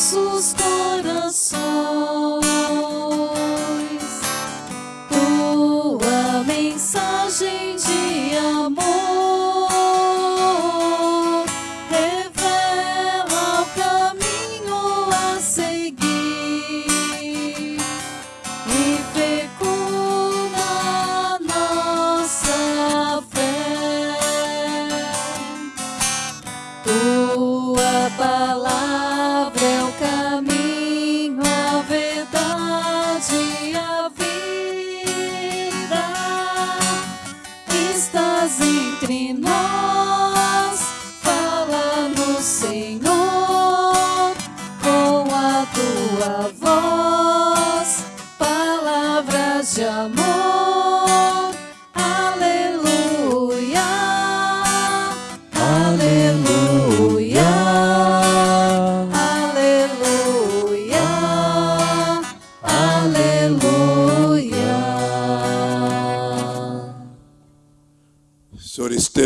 nossos corações. Tua mensagem de amor revela o caminho a seguir e fecunda nossa fé. Tua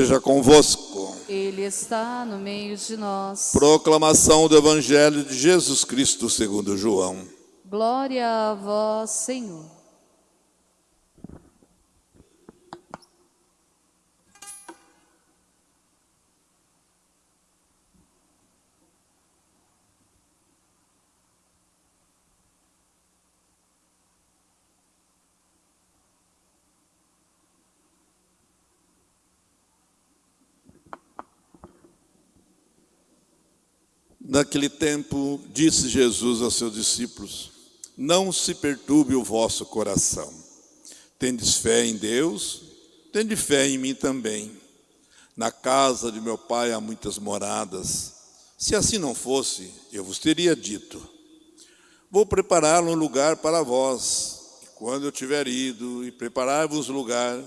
esteja convosco. Ele está no meio de nós. Proclamação do Evangelho de Jesus Cristo segundo João. Glória a vós, Senhor. Naquele tempo, disse Jesus aos seus discípulos: Não se perturbe o vosso coração. Tendes fé em Deus, tende fé em mim também. Na casa de meu pai há muitas moradas. Se assim não fosse, eu vos teria dito: Vou preparar um lugar para vós. E quando eu tiver ido e preparar-vos lugar,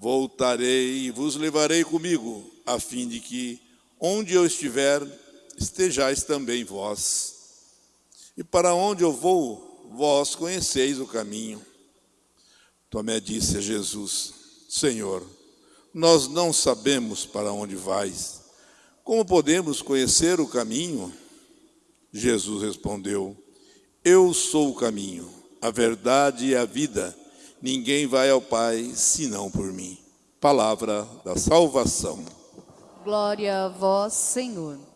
voltarei e vos levarei comigo, a fim de que, onde eu estiver, estejais também vós. E para onde eu vou, vós conheceis o caminho. Tomé disse a Jesus: Senhor, nós não sabemos para onde vais. Como podemos conhecer o caminho? Jesus respondeu: Eu sou o caminho, a verdade e a vida. Ninguém vai ao Pai senão por mim. Palavra da salvação. Glória a vós, Senhor.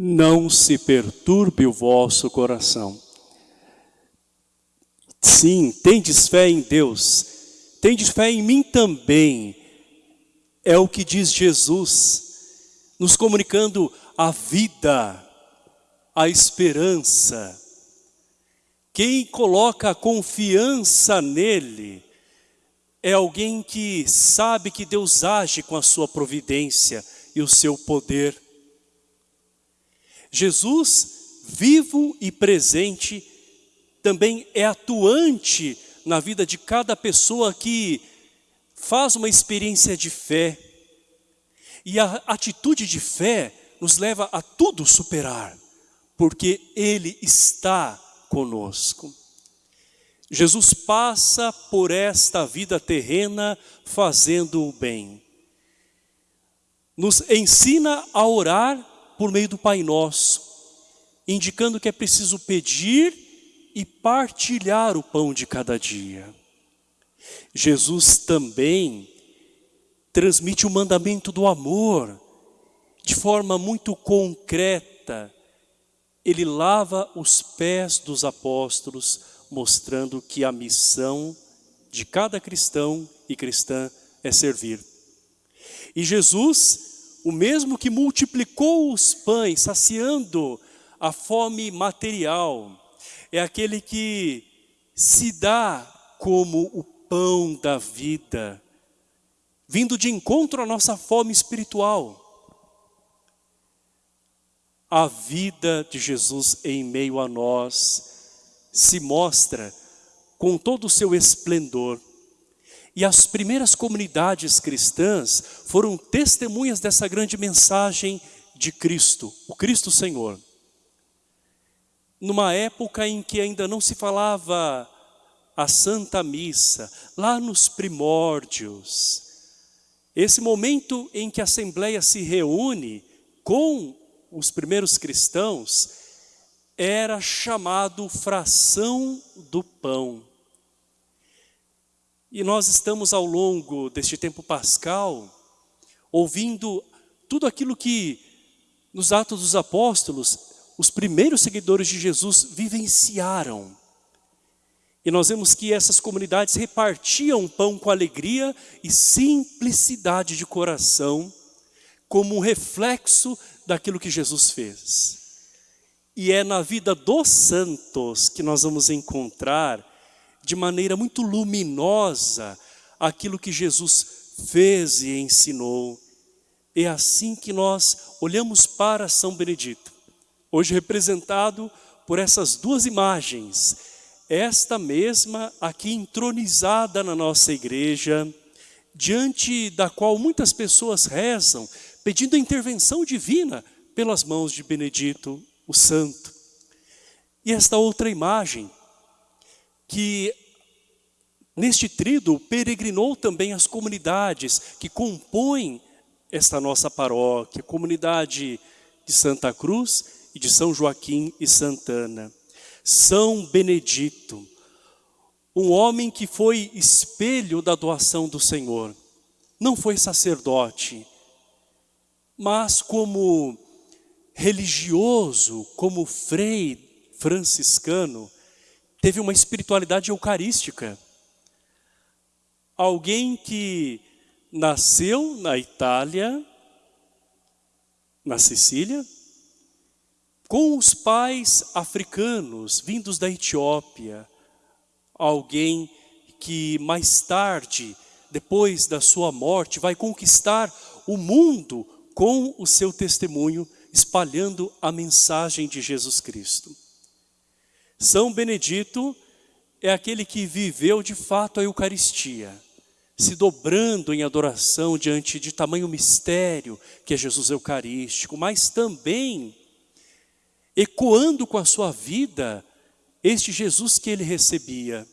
Não se perturbe o vosso coração. Sim, tendes fé em Deus, tendes fé em mim também. É o que diz Jesus, nos comunicando a vida, a esperança. Quem coloca a confiança nele é alguém que sabe que Deus age com a sua providência e o seu poder. Jesus, vivo e presente, também é atuante na vida de cada pessoa que faz uma experiência de fé. E a atitude de fé nos leva a tudo superar, porque Ele está conosco. Jesus passa por esta vida terrena fazendo o bem. Nos ensina a orar por meio do Pai Nosso, indicando que é preciso pedir e partilhar o pão de cada dia. Jesus também transmite o mandamento do amor de forma muito concreta. Ele lava os pés dos apóstolos, mostrando que a missão de cada cristão e cristã é servir. E Jesus o mesmo que multiplicou os pães, saciando a fome material, é aquele que se dá como o pão da vida, vindo de encontro à nossa fome espiritual. A vida de Jesus em meio a nós se mostra com todo o seu esplendor. E as primeiras comunidades cristãs foram testemunhas dessa grande mensagem de Cristo, o Cristo Senhor. Numa época em que ainda não se falava a Santa Missa, lá nos primórdios, esse momento em que a Assembleia se reúne com os primeiros cristãos, era chamado fração do pão. E nós estamos ao longo deste tempo pascal, ouvindo tudo aquilo que nos Atos dos Apóstolos, os primeiros seguidores de Jesus vivenciaram. E nós vemos que essas comunidades repartiam pão com alegria e simplicidade de coração, como um reflexo daquilo que Jesus fez. E é na vida dos santos que nós vamos encontrar de maneira muito luminosa aquilo que Jesus fez e ensinou. É assim que nós olhamos para São Benedito, hoje representado por essas duas imagens, esta mesma aqui entronizada na nossa igreja, diante da qual muitas pessoas rezam, pedindo a intervenção divina pelas mãos de Benedito, o Santo. E esta outra imagem, que neste trido peregrinou também as comunidades que compõem esta nossa paróquia, comunidade de Santa Cruz e de São Joaquim e Santana. São Benedito, um homem que foi espelho da doação do Senhor. Não foi sacerdote, mas como religioso, como frei franciscano, teve uma espiritualidade eucarística. Alguém que nasceu na Itália, na Sicília, com os pais africanos vindos da Etiópia, alguém que mais tarde, depois da sua morte, vai conquistar o mundo com o seu testemunho, espalhando a mensagem de Jesus Cristo. São Benedito é aquele que viveu de fato a Eucaristia, se dobrando em adoração diante de tamanho mistério que é Jesus Eucarístico, mas também ecoando com a sua vida este Jesus que ele recebia.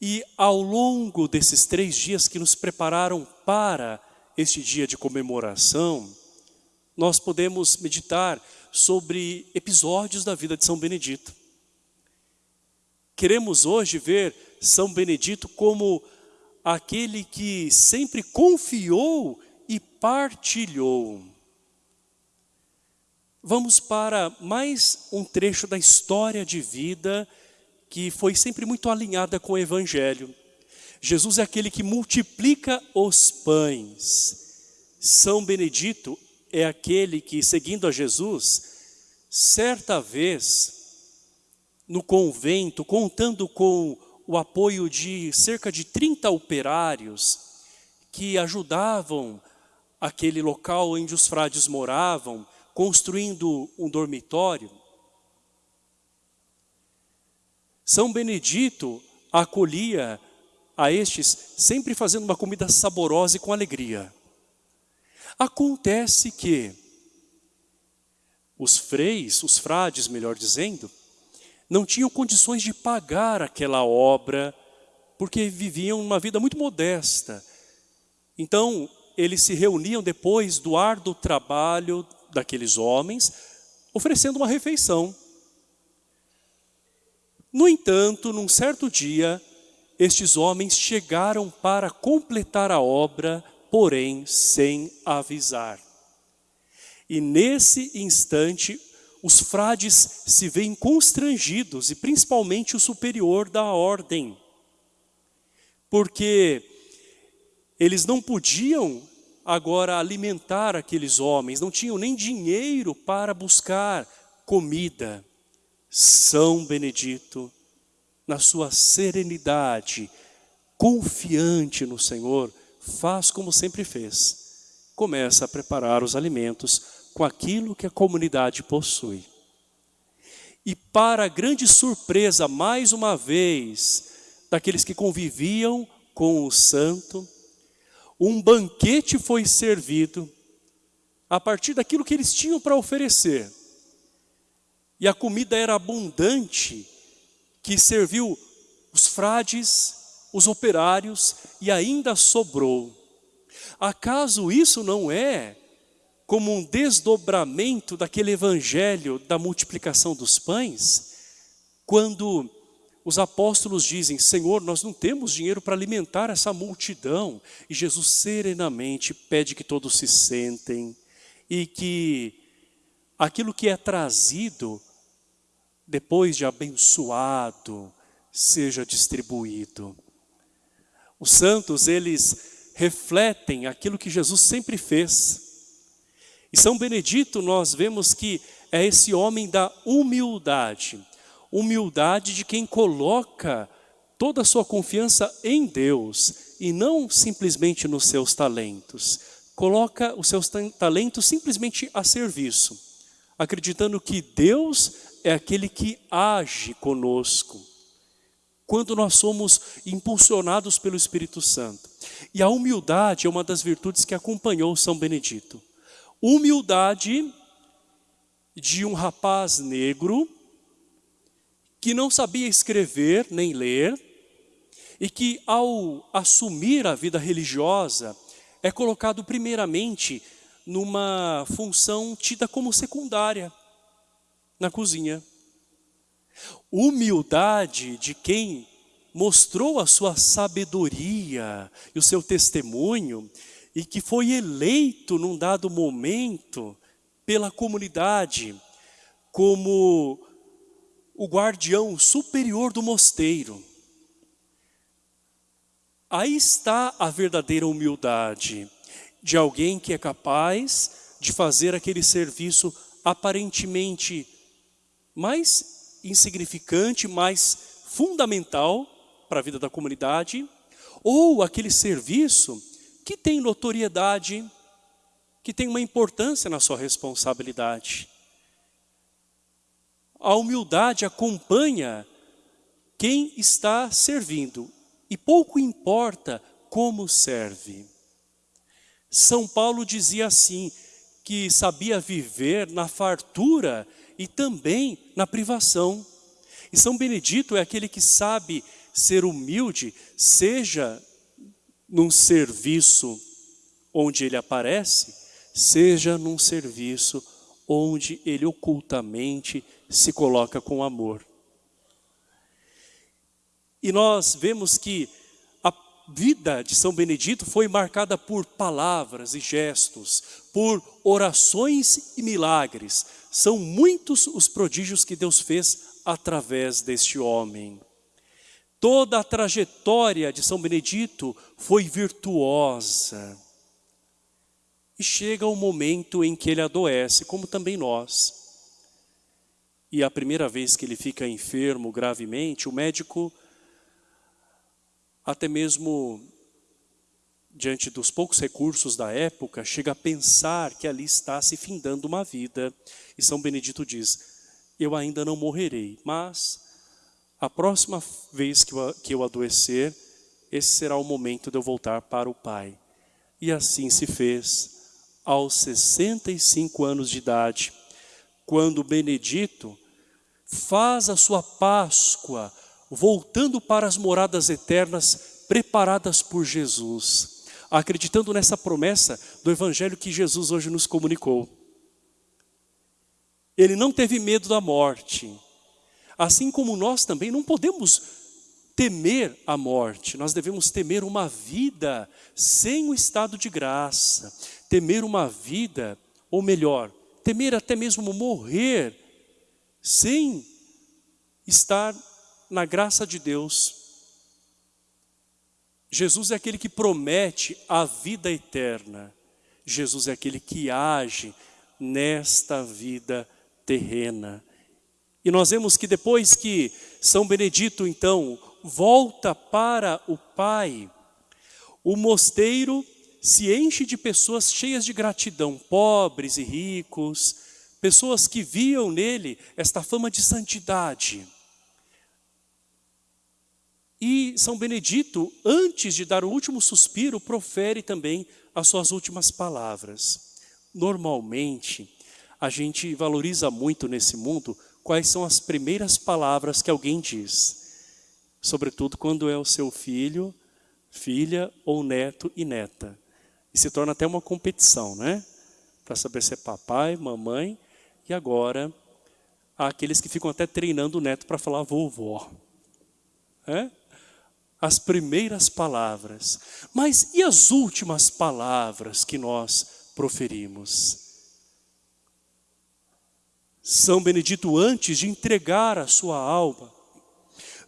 E ao longo desses três dias que nos prepararam para este dia de comemoração, nós podemos meditar sobre episódios da vida de São Benedito. Queremos hoje ver São Benedito como aquele que sempre confiou e partilhou. Vamos para mais um trecho da história de vida que foi sempre muito alinhada com o Evangelho. Jesus é aquele que multiplica os pães. São Benedito é aquele que, seguindo a Jesus, certa vez, no convento, contando com o apoio de cerca de 30 operários que ajudavam aquele local onde os frades moravam, construindo um dormitório. São Benedito acolhia a estes, sempre fazendo uma comida saborosa e com alegria. Acontece que os freis, os frades, melhor dizendo, não tinham condições de pagar aquela obra, porque viviam uma vida muito modesta. Então, eles se reuniam depois do árduo trabalho daqueles homens, oferecendo uma refeição. No entanto, num certo dia, estes homens chegaram para completar a obra, porém sem avisar. E nesse instante, os frades se veem constrangidos, e principalmente o superior da ordem, porque eles não podiam agora alimentar aqueles homens, não tinham nem dinheiro para buscar comida. São Benedito, na sua serenidade, confiante no Senhor, faz como sempre fez. Começa a preparar os alimentos com aquilo que a comunidade possui. E para grande surpresa, mais uma vez, daqueles que conviviam com o santo, um banquete foi servido a partir daquilo que eles tinham para oferecer. E a comida era abundante, que serviu os frades, os operários e ainda sobrou. Acaso isso não é como um desdobramento daquele evangelho da multiplicação dos pães? Quando os apóstolos dizem, Senhor, nós não temos dinheiro para alimentar essa multidão. E Jesus serenamente pede que todos se sentem e que aquilo que é trazido, depois de abençoado, seja distribuído. Os santos, eles refletem aquilo que Jesus sempre fez. E São Benedito, nós vemos que é esse homem da humildade humildade de quem coloca toda a sua confiança em Deus e não simplesmente nos seus talentos. Coloca os seus talentos simplesmente a serviço, acreditando que Deus é aquele que age conosco, quando nós somos impulsionados pelo Espírito Santo. E a humildade é uma das virtudes que acompanhou São Benedito. Humildade de um rapaz negro que não sabia escrever nem ler e que ao assumir a vida religiosa é colocado primeiramente numa função tida como secundária na cozinha. Humildade de quem mostrou a sua sabedoria e o seu testemunho e que foi eleito num dado momento pela comunidade como o guardião superior do mosteiro. Aí está a verdadeira humildade de alguém que é capaz de fazer aquele serviço aparentemente mais insignificante, mais fundamental para a vida da comunidade, ou aquele serviço que tem notoriedade, que tem uma importância na sua responsabilidade. A humildade acompanha quem está servindo e pouco importa como serve. São Paulo dizia assim, que sabia viver na fartura e também na privação. E São Benedito é aquele que sabe ser humilde, seja num serviço onde ele aparece, seja num serviço onde ele ocultamente se coloca com amor. E nós vemos que a vida de São Benedito foi marcada por palavras e gestos, por orações e milagres. São muitos os prodígios que Deus fez através deste homem. Toda a trajetória de São Benedito foi virtuosa. E chega o momento em que ele adoece, como também nós. E a primeira vez que ele fica enfermo gravemente, o médico, até mesmo diante dos poucos recursos da época, chega a pensar que ali está se findando uma vida. E São Benedito diz, eu ainda não morrerei, mas a próxima vez que eu, que eu adoecer, esse será o momento de eu voltar para o Pai. E assim se fez aos 65 anos de idade, quando Benedito faz a sua Páscoa, voltando para as moradas eternas preparadas por Jesus, acreditando nessa promessa do Evangelho que Jesus hoje nos comunicou. Ele não teve medo da morte, assim como nós também não podemos temer a morte, nós devemos temer uma vida sem o estado de graça, temer uma vida, ou melhor, temer até mesmo morrer sem estar na graça de Deus. Jesus é aquele que promete a vida eterna. Jesus é aquele que age nesta vida terrena. E nós vemos que depois que São Benedito, então, volta para o Pai, o mosteiro se enche de pessoas cheias de gratidão, pobres e ricos, pessoas que viam nele esta fama de santidade. E São Benedito, antes de dar o último suspiro, profere também as suas últimas palavras. Normalmente, a gente valoriza muito nesse mundo quais são as primeiras palavras que alguém diz. Sobretudo quando é o seu filho, filha ou neto e neta. E se torna até uma competição, né? Para saber se é papai, mamãe e agora há aqueles que ficam até treinando o neto para falar vovó. É? As primeiras palavras. Mas e as últimas palavras que nós proferimos? São Benedito, antes de entregar a sua alma,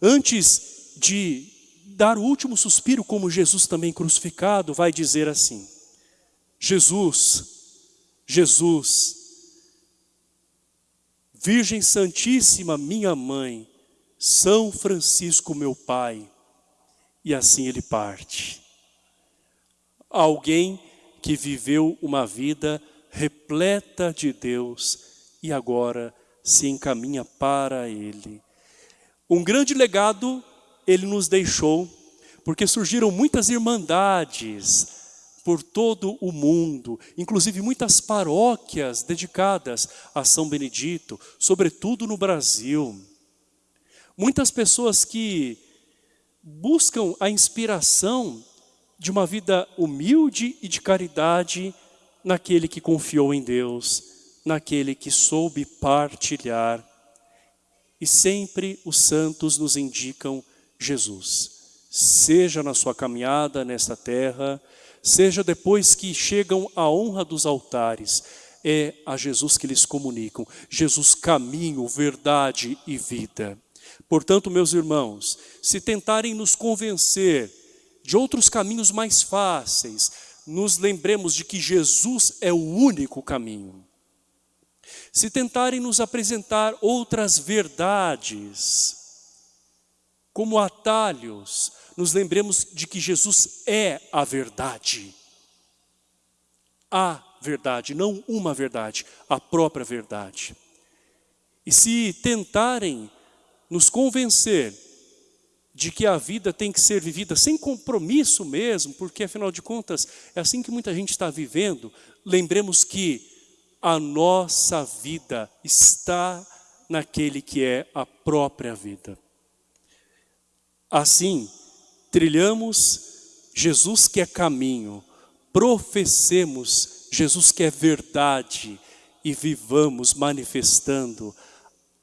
antes de dar o último suspiro, como Jesus também crucificado, vai dizer assim: Jesus, Jesus, Virgem Santíssima, minha mãe, São Francisco, meu pai. E assim ele parte. Alguém que viveu uma vida repleta de Deus e agora se encaminha para Ele. Um grande legado Ele nos deixou, porque surgiram muitas irmandades, por todo o mundo, inclusive muitas paróquias dedicadas a São Benedito, sobretudo no Brasil. Muitas pessoas que buscam a inspiração de uma vida humilde e de caridade naquele que confiou em Deus, naquele que soube partilhar. E sempre os santos nos indicam Jesus. Seja na sua caminhada nesta terra, seja depois que chegam à honra dos altares, é a Jesus que lhes comunicam. Jesus caminho, verdade e vida. Portanto, meus irmãos, se tentarem nos convencer de outros caminhos mais fáceis, nos lembremos de que Jesus é o único caminho. Se tentarem nos apresentar outras verdades, como atalhos, nos lembremos de que Jesus é a verdade. A verdade, não uma verdade, a própria verdade. E se tentarem nos convencer de que a vida tem que ser vivida sem compromisso mesmo, porque afinal de contas é assim que muita gente está vivendo, lembremos que a nossa vida está naquele que é a própria vida. Assim, trilhamos Jesus que é caminho, professemos Jesus que é verdade e vivamos manifestando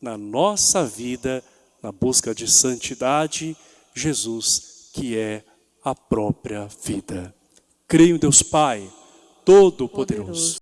na nossa vida, na busca de santidade, Jesus que é a própria vida. Creio em Deus Pai, Todo-Poderoso.